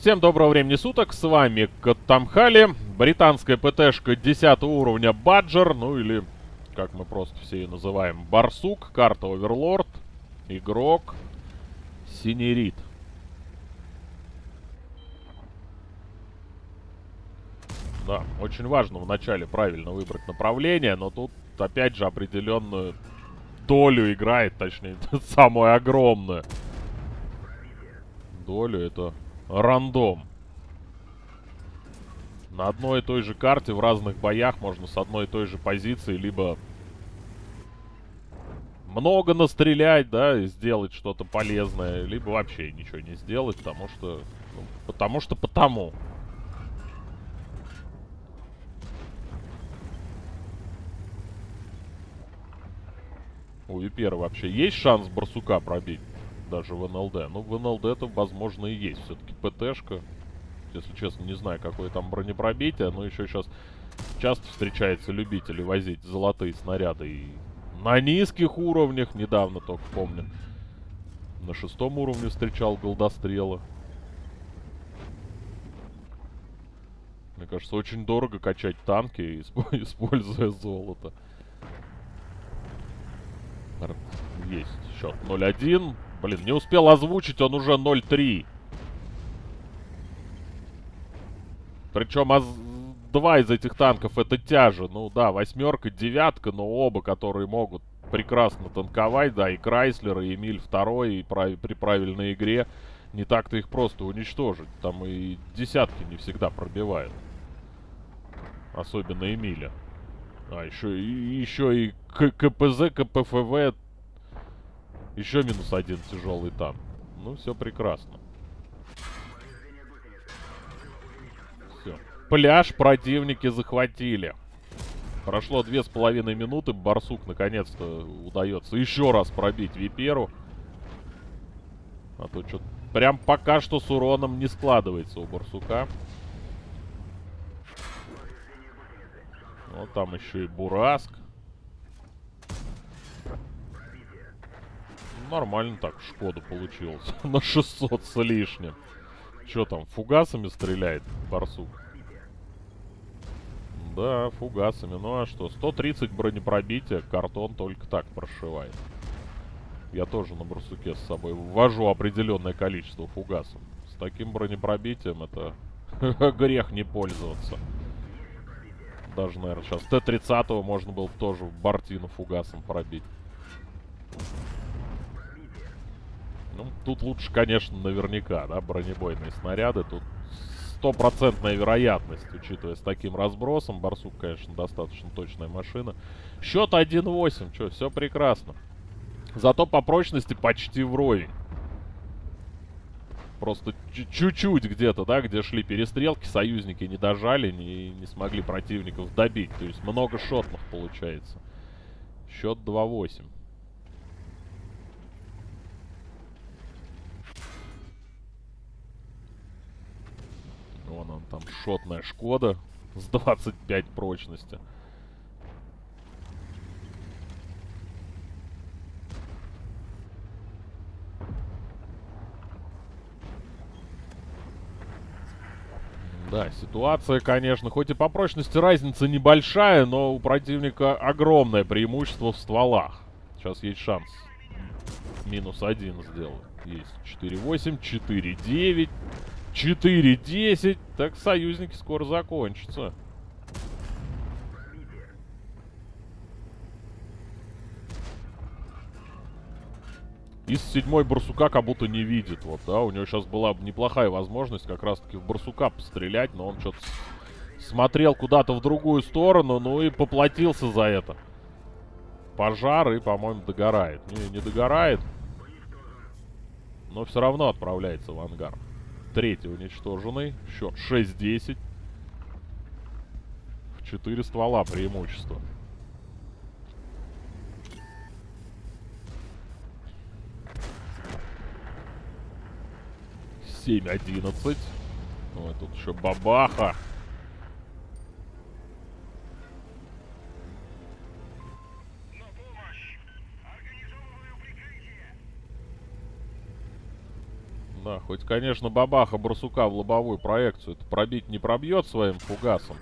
Всем доброго времени суток, с вами Каттамхали, британская ПТшка 10 уровня Баджер, ну или, как мы просто все ее называем, Барсук, карта Оверлорд, игрок Синерит. Да, очень важно вначале правильно выбрать направление, но тут опять же определенную долю играет, точнее, самую огромную долю, это рандом. На одной и той же карте в разных боях можно с одной и той же позиции либо много настрелять, да, и сделать что-то полезное, либо вообще ничего не сделать, потому что... Ну, потому что потому. У Випера вообще есть шанс барсука пробить? Даже в НЛД. Ну, в НЛД это, возможно, и есть. Все-таки ПТшка. Если честно, не знаю, какое там бронепробитие. Но еще сейчас часто встречаются любители возить золотые снаряды. И на низких уровнях, недавно только помню. На шестом уровне встречал голдострелы. Мне кажется, очень дорого качать танки, используя золото. Есть счет 0-1. Блин, не успел озвучить, он уже 0-3. Причем аз... два из этих танков это тяжи. Ну да, восьмерка, девятка, но оба, которые могут прекрасно танковать. Да, и Крайслер, и Эмиль второй, и прав... при правильной игре не так-то их просто уничтожить. Там и десятки не всегда пробивают. Особенно Эмиля. А, еще, и, еще и КПЗ, КПФВ. Еще минус один тяжелый там. Ну, все прекрасно. Все. Пляж противники захватили. Прошло две с половиной минуты. Барсук наконец-то удается еще раз пробить Виперу. А то что-то прям пока что с уроном не складывается у Барсука. Вот там еще и Бураск. Нормально так Шкода получилось. На 600 с лишним. Че там, фугасами стреляет Барсук? Да, фугасами. Ну а что, 130 бронепробития, картон только так прошивает. Я тоже на Барсуке с собой ввожу определенное количество фугасов. С таким бронепробитием это грех не пользоваться. Даже, наверное, сейчас Т-30 можно было тоже Бартину фугасом пробить. Ну, тут лучше, конечно, наверняка, да, бронебойные снаряды. Тут стопроцентная вероятность, учитывая с таким разбросом. Барсук, конечно, достаточно точная машина. Счет 1-8, что, все прекрасно. Зато по прочности почти вровень. Просто чуть-чуть где-то, да, где шли перестрелки, союзники не дожали, не, не смогли противников добить. То есть много шотных получается. Счет 2-8. Вон он там, шотная Шкода с 25 прочности. Да, ситуация, конечно, хоть и по прочности разница небольшая, но у противника огромное преимущество в стволах. Сейчас есть шанс. Минус один сделать. Есть 4-8, 4-9, 4-10. Так союзники скоро закончатся. Из седьмой барсука как будто не видит. Вот, да, у него сейчас была неплохая возможность как раз-таки в барсука пострелять, но он что-то смотрел куда-то в другую сторону, ну и поплатился за это. Пожар и, по-моему, догорает. Не, не догорает. Но все равно отправляется в ангар. Третий уничтоженный. Счет 6-10. В 4 ствола преимущество. 7-11. Ой, тут еще бабаха. Да, хоть, конечно, бабаха барсука в лобовую проекцию это пробить не пробьет своим фугасом.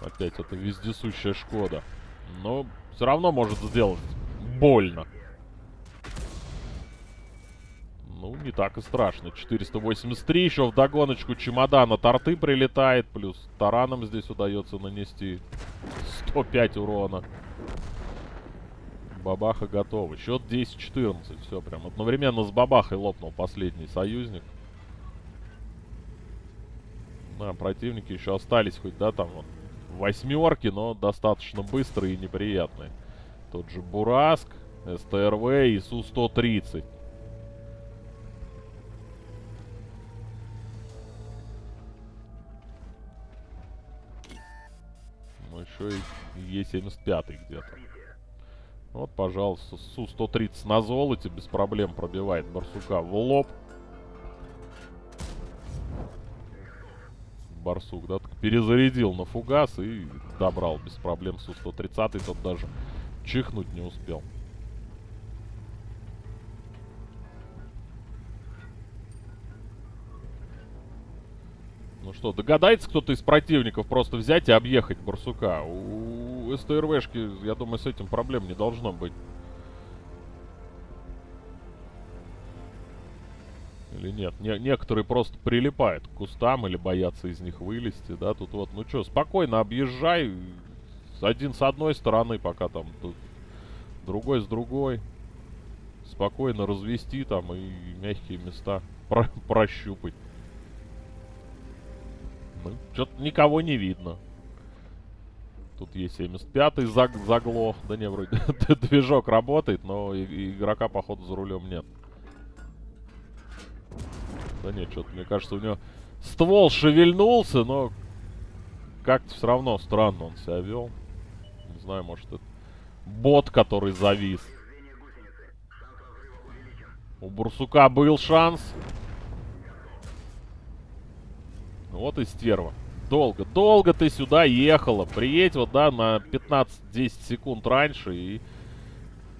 Опять это вездесущая Шкода. Но все равно может сделать больно. Ну, не так и страшно. 483 еще в догоночку чемодана торты прилетает. Плюс тараном здесь удается нанести 105 урона. Бабаха готова. Счет 10-14. Все, прям одновременно с Бабахой лопнул последний союзник. Да, противники еще остались хоть, да, там вот восьмерки, но достаточно быстрые и неприятные. Тот же Бураск, СТРВ и Су-130. Ну, еще и Е-75 где-то. Вот, пожалуйста, Су-130 на золоте без проблем пробивает Барсука в лоб. Барсук, да, перезарядил на фугас и добрал без проблем Су-130. Тот даже чихнуть не успел. Ну что, догадается кто-то из противников просто взять и объехать Барсука? У СТРВшки, я думаю, с этим проблем не должно быть. Или нет? Не некоторые просто прилипают к кустам или боятся из них вылезти, да? Тут вот, ну что, спокойно объезжай. Один с одной стороны, пока там тут другой с другой. Спокойно развести там и мягкие места про прощупать. Ну, что-то никого не видно. Тут есть 75-й заг заглох. Да не, вроде движок работает, но игрока, походу, за рулем нет. Да нет, что-то, мне кажется, у него ствол шевельнулся, но как-то все равно странно он себя вел. Не знаю, может, это бот, который завис. У Бурсука был шанс. Вот и стерва. Долго, долго ты сюда ехала. Приедь вот, да, на 15-10 секунд раньше, и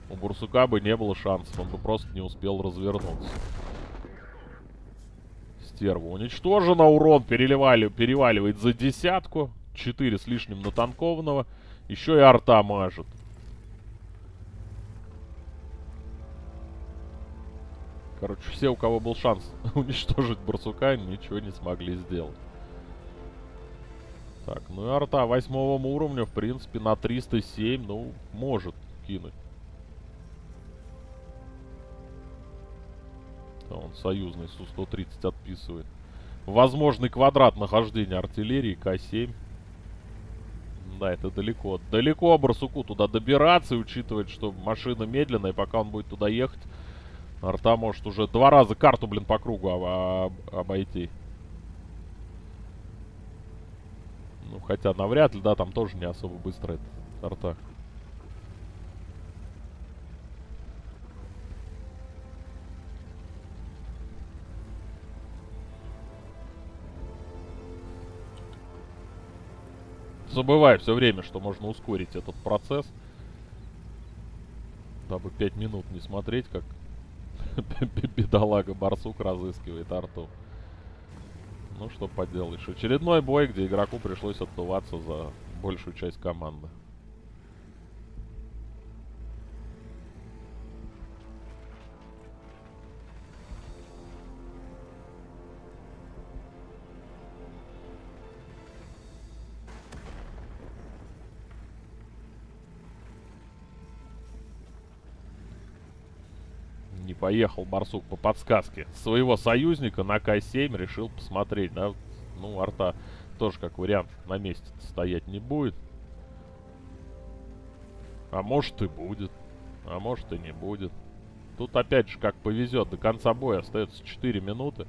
у Бурсука бы не было шансов. Он бы просто не успел развернуться стерву. Уничтожено. Урон переливали, переваливает за десятку. 4 с лишним натанкованного. Еще и арта мажет. Короче, все, у кого был шанс уничтожить барсука, ничего не смогли сделать. Так, ну и арта восьмого уровня, в принципе, на 307, ну, может кинуть. Он союзный Су-130 отписывает. Возможный квадрат нахождения артиллерии К-7. Да, это далеко. Далеко Барсуку туда добираться, учитывая, что машина медленная, и пока он будет туда ехать, арта может уже два раза карту, блин, по кругу об обойти. Ну, хотя навряд ли, да, там тоже не особо быстро это арта. забываю все время, что можно ускорить этот процесс. Дабы 5 минут не смотреть, как бедолага Барсук разыскивает арту. Ну, что поделаешь. Очередной бой, где игроку пришлось отдуваться за большую часть команды. Поехал Барсук по подсказке своего союзника на К-7. Решил посмотреть, да. Ну, арта тоже как вариант на месте стоять не будет. А может и будет. А может и не будет. Тут опять же как повезет. До конца боя остается 4 минуты.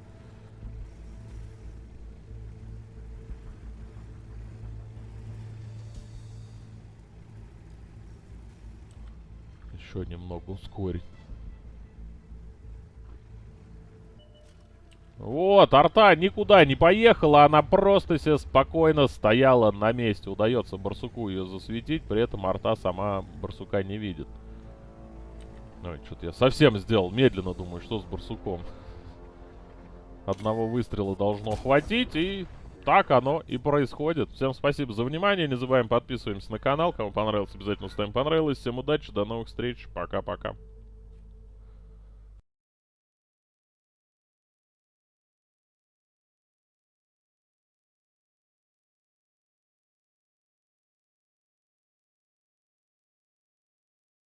Еще немного ускорить. Вот, арта никуда не поехала, она просто себе спокойно стояла на месте. Удается барсуку ее засветить, при этом арта сама барсука не видит. Ой, что-то я совсем сделал медленно, думаю, что с барсуком. Одного выстрела должно хватить, и так оно и происходит. Всем спасибо за внимание. Не забываем подписываемся на канал. Кому понравилось, обязательно ставим понравилось. Всем удачи, до новых встреч. Пока-пока.